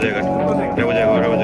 llegar. Debo llegar, debo llegar.